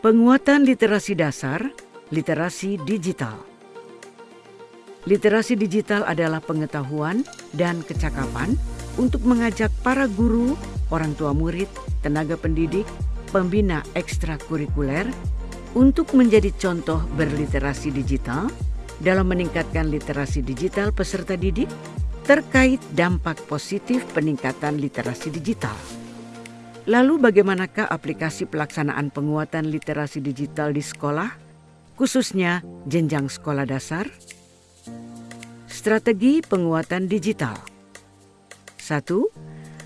Penguatan literasi dasar, literasi digital. Literasi digital adalah pengetahuan dan kecakapan untuk mengajak para guru, orang tua murid, tenaga pendidik, pembina ekstrakurikuler untuk menjadi contoh berliterasi digital dalam meningkatkan literasi digital peserta didik terkait dampak positif peningkatan literasi digital. Lalu bagaimanakah aplikasi pelaksanaan penguatan literasi digital di sekolah, khususnya jenjang sekolah dasar? Strategi penguatan digital. 1.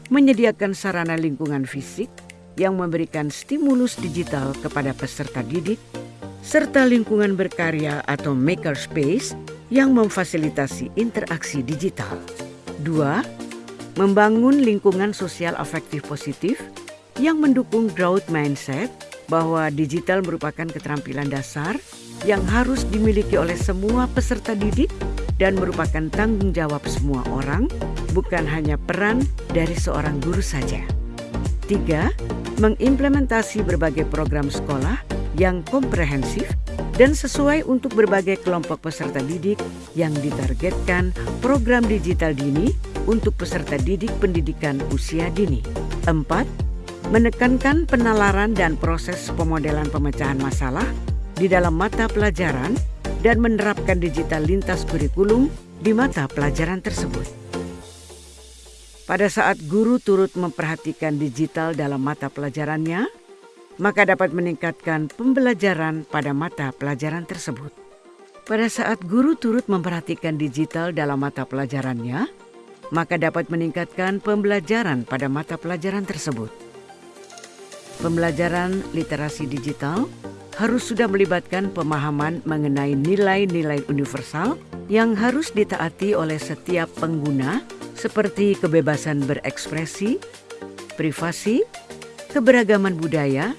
Menyediakan sarana lingkungan fisik yang memberikan stimulus digital kepada peserta didik serta lingkungan berkarya atau makerspace yang memfasilitasi interaksi digital. 2. Membangun lingkungan sosial afektif positif yang mendukung growth mindset bahwa digital merupakan keterampilan dasar yang harus dimiliki oleh semua peserta didik dan merupakan tanggung jawab semua orang, bukan hanya peran dari seorang guru saja. Tiga, mengimplementasi berbagai program sekolah yang komprehensif dan sesuai untuk berbagai kelompok peserta didik yang ditargetkan program digital dini untuk peserta didik pendidikan usia dini. Empat, menekankan penalaran dan proses pemodelan pemecahan masalah di dalam mata pelajaran dan menerapkan digital lintas kurikulum di mata pelajaran tersebut. Pada saat guru turut memperhatikan digital dalam mata pelajarannya, maka dapat meningkatkan pembelajaran pada mata pelajaran tersebut. Pada saat guru turut memperhatikan digital dalam mata pelajarannya, maka dapat meningkatkan pembelajaran pada mata pelajaran tersebut. Pembelajaran literasi digital harus sudah melibatkan pemahaman mengenai nilai-nilai universal yang harus ditaati oleh setiap pengguna seperti kebebasan berekspresi, privasi, keberagaman budaya,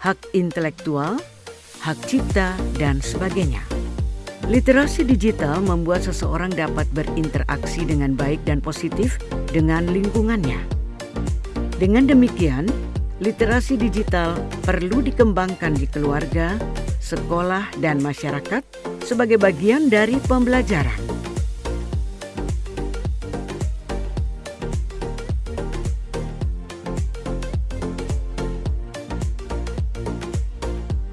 hak intelektual, hak cipta, dan sebagainya. Literasi digital membuat seseorang dapat berinteraksi dengan baik dan positif dengan lingkungannya. Dengan demikian, literasi digital perlu dikembangkan di keluarga, sekolah, dan masyarakat sebagai bagian dari pembelajaran.